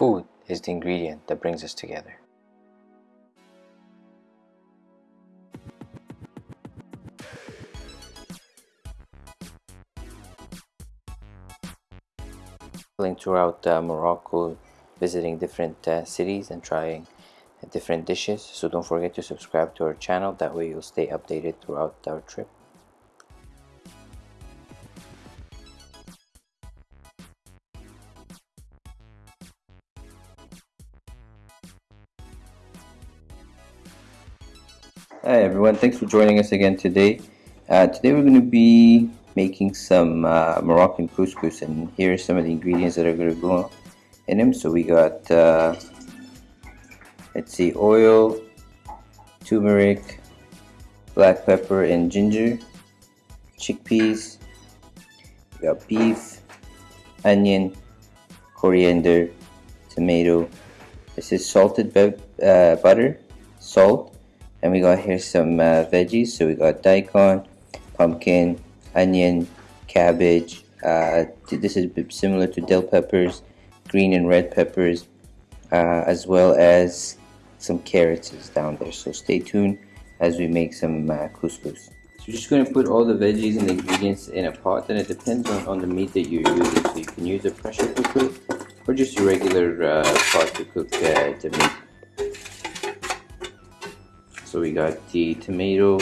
Food is the ingredient that brings us together. Throughout uh, Morocco, visiting different uh, cities and trying different dishes. So don't forget to subscribe to our channel, that way you'll stay updated throughout our trip. Hi everyone, thanks for joining us again today. Uh, today we're going to be making some uh, Moroccan couscous and here are some of the ingredients that are going to go in them. So we got, uh, let's see, oil, turmeric, black pepper and ginger, chickpeas, we got beef, onion, coriander, tomato. This is salted uh, butter, salt, and we got here some uh, veggies. So we got daikon pumpkin onion cabbage uh, this is similar to dill peppers green and red peppers uh, as well as some carrots is down there. So stay tuned as we make some uh, couscous. So you're just going to put all the veggies and the ingredients in a pot and it depends on, on the meat that you're using. So you can use a pressure cooker or just a regular uh, pot to cook uh, the meat so we got the tomato,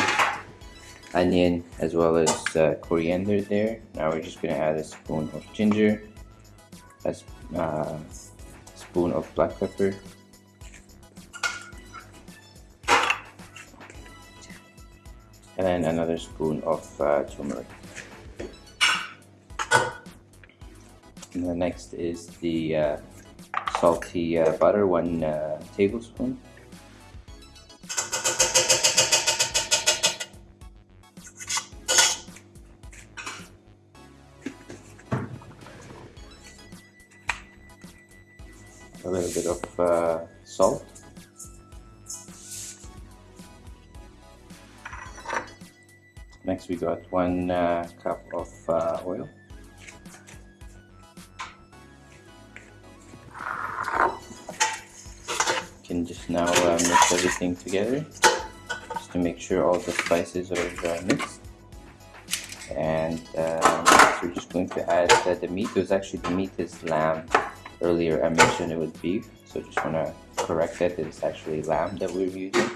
onion, as well as uh, coriander there. Now we're just gonna add a spoon of ginger, a uh, spoon of black pepper, and then another spoon of uh, turmeric. And the next is the uh, salty uh, butter, one uh, tablespoon. Next we got one uh, cup of uh, oil. You can just now uh, mix everything together just to make sure all the spices are uh, mixed. And uh, we're just going to add the meat. It was actually the meat is lamb. Earlier I mentioned it was beef so just want to correct that it's actually lamb that we're using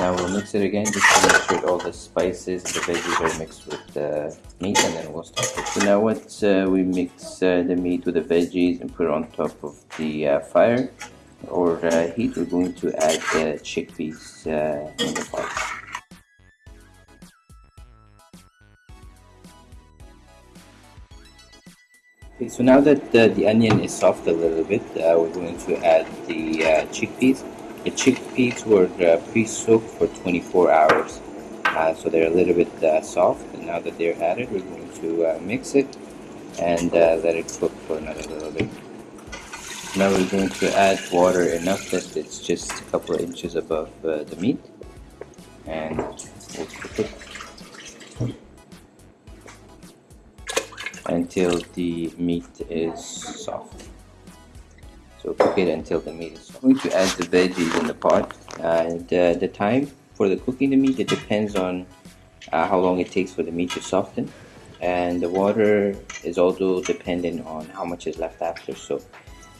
now we'll mix it again just to make sure all the spices and the veggies are mixed with the meat and then we'll start it. So now once uh, we mix uh, the meat with the veggies and put it on top of the uh, fire or uh, heat we're going to add the chickpeas uh, in the pot. Okay, so now that the, the onion is soft a little bit, uh, we're going to add the uh, chickpeas. The chickpeas were uh, pre-soaked for 24 hours, uh, so they're a little bit uh, soft. And now that they're added, we're going to uh, mix it and let it cook for another little bit. Now we're going to add water enough that it's just a couple of inches above the meat, and we'll cook it until the meat is soft. So cook it until the meat is soft. I'm going to add the veggies in the pot. And uh, the time for the cooking the meat it depends on uh, how long it takes for the meat to soften. And the water is also dependent on how much is left after. So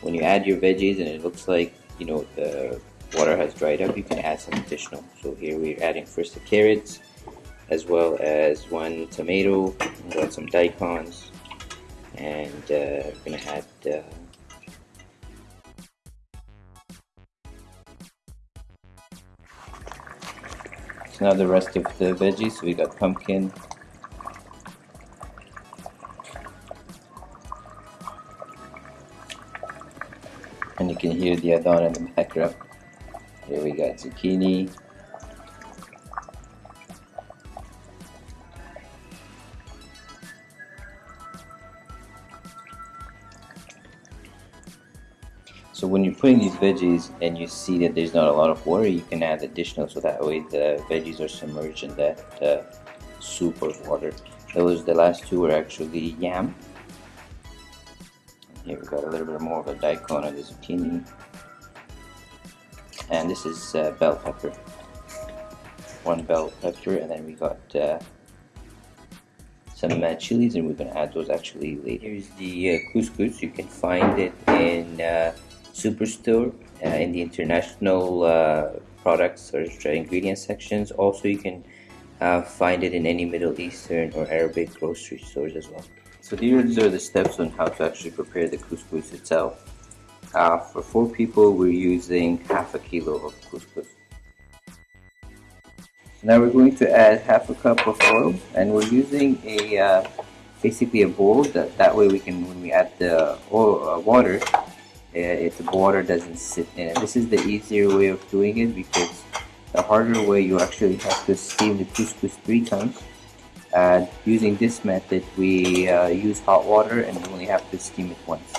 when you add your veggies and it looks like you know the water has dried up you can add some additional. So here we're adding first the carrots as well as one tomato got some daikons. And uh, we're gonna add uh, now the rest of the veggies. We got pumpkin. And you can hear the adhan in the background here we got zucchini So when you're putting these veggies and you see that there's not a lot of water, you can add additional so that way the veggies are submerged in that uh, soup or water. Those the last two are actually yam Here we got a little bit more of a daikon of the zucchini. And this is uh, bell pepper. One bell pepper and then we got uh, some uh, chilies and we're going to add those actually later. Here's the uh, couscous. You can find it in uh, Superstore uh, in the international uh, products or ingredient sections. Also, you can uh, find it in any Middle Eastern or Arabic grocery stores as well. So these are the steps on how to actually prepare the couscous itself. Uh, for four people, we're using half a kilo of couscous. Now we're going to add half a cup of oil and we're using a uh, basically a bowl that, that way we can when we add the oil, uh, water if the water doesn't sit in it. This is the easier way of doing it because the harder way you actually have to steam the couscous three times and using this method we uh, use hot water and we only have to steam it once.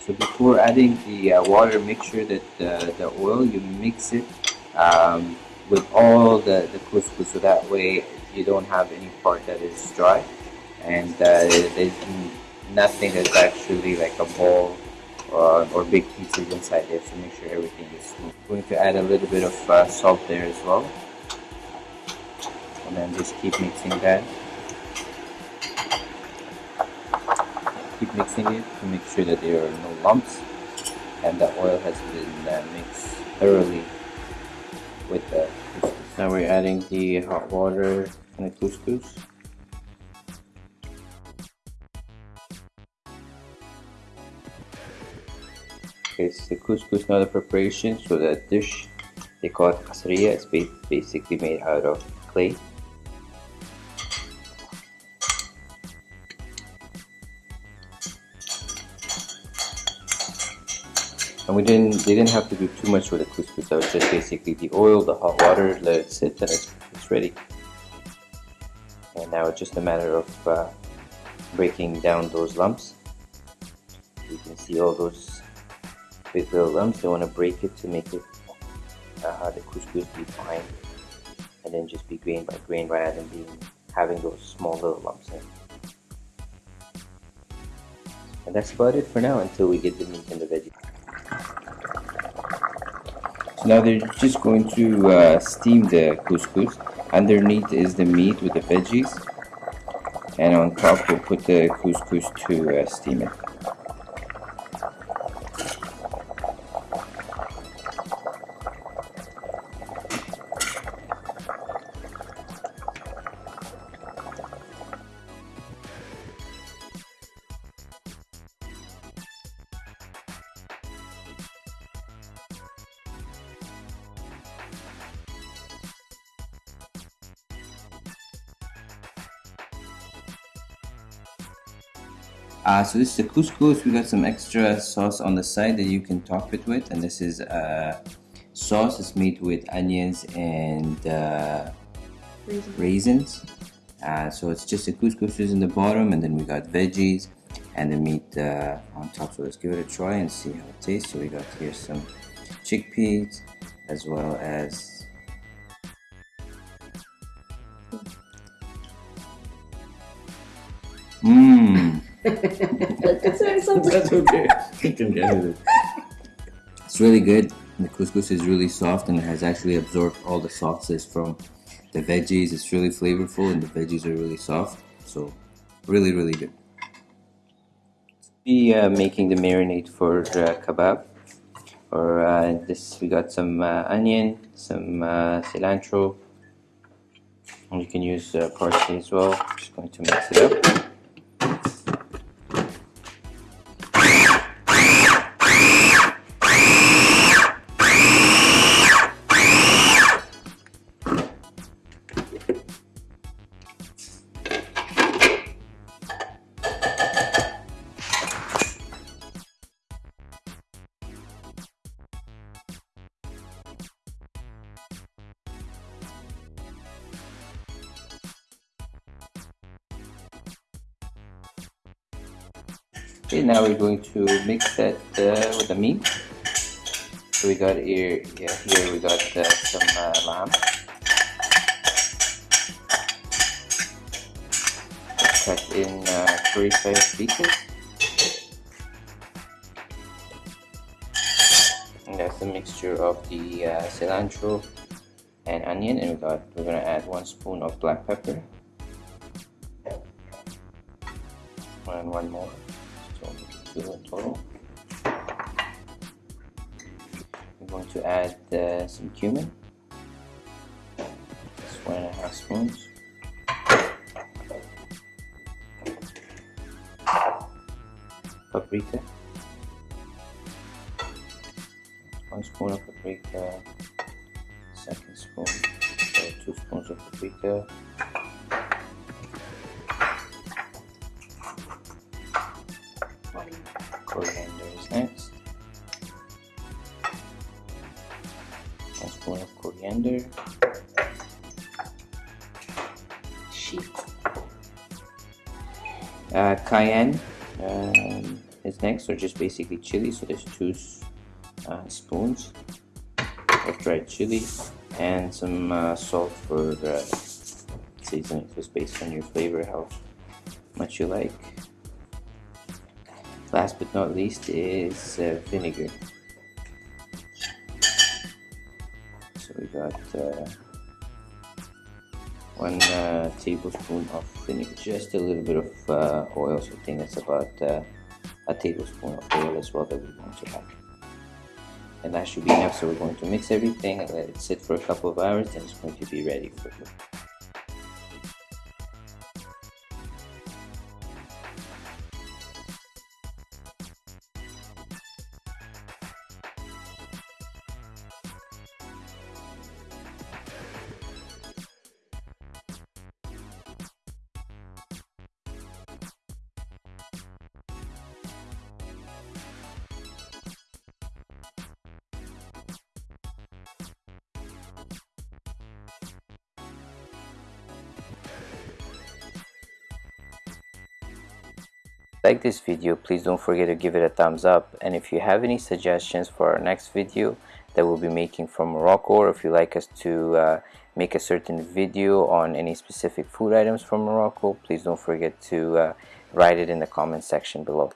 So before adding the uh, water, make sure that uh, the oil, you mix it um, with all the, the couscous so that way you don't have any part that is dry and uh, there's nothing that's actually like a ball or, or big pieces inside there so make sure everything is smooth. I'm going to add a little bit of uh, salt there as well and then just keep mixing that. keep mixing it to make sure that there are no lumps and the oil has been uh, mixed thoroughly with couscous. Now we're adding the hot water and the couscous. So the couscous now the preparation. So that dish, they call it kasriya. It's basically made out of clay. And we didn't they didn't have to do too much with the couscous that was just basically the oil the hot water let it sit and it's, it's ready. And now it's just a matter of uh, breaking down those lumps. You can see all those big little lumps. They want to break it to make it uh, the couscous be fine. And then just be grain by grain rather than being having those small little lumps in. And that's about it for now until we get the meat and the veggies now they're just going to uh, steam the couscous. Underneath is the meat with the veggies. And on top we'll put the couscous to uh, steam it. Uh, so this is the couscous. We got some extra sauce on the side that you can top it with, and this is uh, sauce. It's made with onions and uh, raisins. raisins. Uh, so it's just the couscous is in the bottom, and then we got veggies and the meat uh, on top. So let's give it a try and see how it tastes. So we got here some chickpeas as well as Mmm. That's okay. It's really good. The couscous is really soft and it has actually absorbed all the sauces from the veggies. It's really flavorful and the veggies are really soft. So really, really good. Be uh, making the marinade for uh, kebab. Or uh, this, we got some uh, onion, some uh, cilantro, and you can use uh, parsley as well. Just going to mix it up. Okay, now we're going to mix that uh, with the meat. So we got here, yeah, here we got uh, some uh, lamb. Cut in uh, curry sized pieces. And that's a mixture of the uh, cilantro and onion and we got we're gonna add one spoon of black pepper and one more two in total we're going to add uh, some cumin. Just one and a half spoons. Paprika. One spoon of paprika. Second spoon. So two spoons of paprika of Sheet. uh, cayenne um, is next or just basically chili. So there's two uh, spoons of dried chili and some uh, salt for seasoning. Just based on your flavor how much you like. Last but not least is uh, vinegar got uh, one uh, tablespoon of vinegar just a little bit of uh, oil so I think that's about uh, a tablespoon of oil as well that we're going to add. And that should be enough so we're going to mix everything and let it sit for a couple of hours and it's going to be ready for you like this video please don't forget to give it a thumbs up. And if you have any suggestions for our next video that we'll be making from Morocco or if you like us to uh, make a certain video on any specific food items from Morocco please don't forget to uh, write it in the comment section below